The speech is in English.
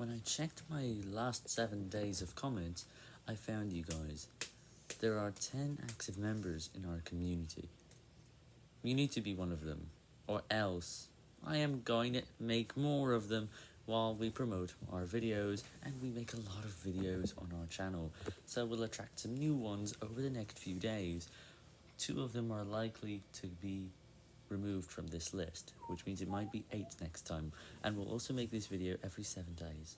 When I checked my last 7 days of comments, I found you guys. There are 10 active members in our community. You need to be one of them, or else I am going to make more of them while we promote our videos, and we make a lot of videos on our channel, so we'll attract some new ones over the next few days. Two of them are likely to be removed from this list, which means it might be 8 next time, and we'll also make this video every 7 days.